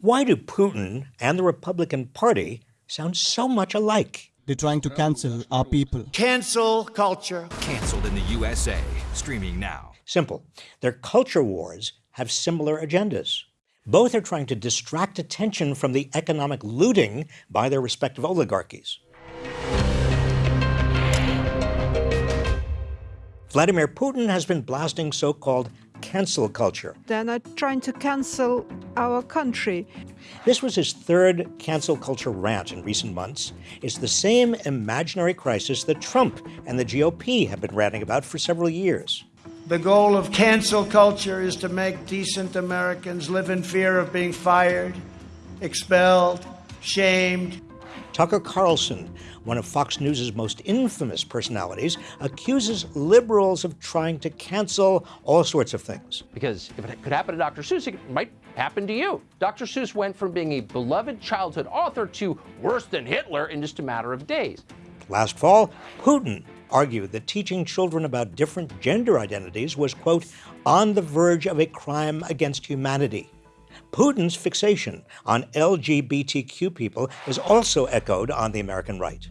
Why do Putin and the Republican Party sound so much alike? They're trying to cancel our people. Cancel culture. Canceled in the USA. Streaming now. Simple. Their culture wars have similar agendas. Both are trying to distract attention from the economic looting by their respective oligarchies. Vladimir Putin has been blasting so called cancel culture. They're not trying to cancel our country. This was his third cancel culture rant in recent months. It's the same imaginary crisis that Trump and the GOP have been ranting about for several years. The goal of cancel culture is to make decent Americans live in fear of being fired, expelled, shamed, Tucker Carlson, one of Fox News' most infamous personalities, accuses liberals of trying to cancel all sorts of things. Because if it could happen to Dr. Seuss, it might happen to you. Dr. Seuss went from being a beloved childhood author to worse than Hitler in just a matter of days. Last fall, Putin argued that teaching children about different gender identities was, quote, on the verge of a crime against humanity. Putin's fixation on LGBTQ people is also echoed on the American right.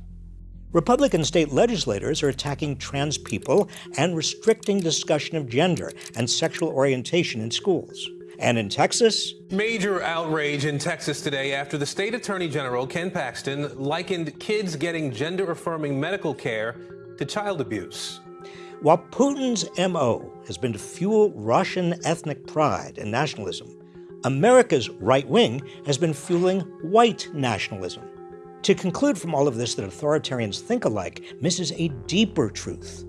Republican state legislators are attacking trans people and restricting discussion of gender and sexual orientation in schools. And in Texas, major outrage in Texas today after the state attorney general, Ken Paxton, likened kids getting gender affirming medical care to child abuse. While Putin's MO has been to fuel Russian ethnic pride and nationalism, America's right wing has been fueling white nationalism. To conclude from all of this that authoritarians think alike misses a deeper truth.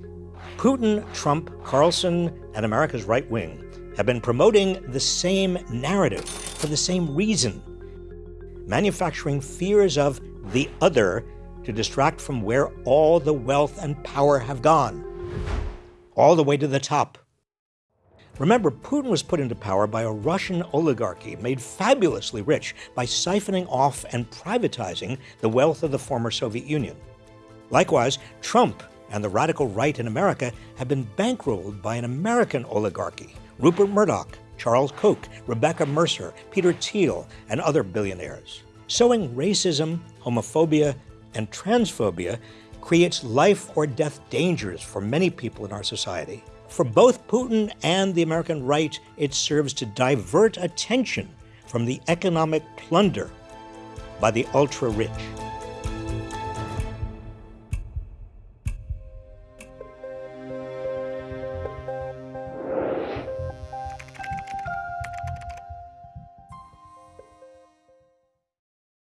Putin, Trump, Carlson, and America's right wing have been promoting the same narrative for the same reason manufacturing fears of the other to distract from where all the wealth and power have gone, all the way to the top. Remember, Putin was put into power by a Russian oligarchy made fabulously rich by siphoning off and privatizing the wealth of the former Soviet Union. Likewise, Trump and the radical right in America have been bankrolled by an American oligarchy Rupert Murdoch, Charles Koch, Rebecca Mercer, Peter Thiel, and other billionaires. Sowing racism, homophobia, and transphobia creates life or death dangers for many people in our society. For both Putin and the American right, it serves to divert attention from the economic plunder by the ultra rich.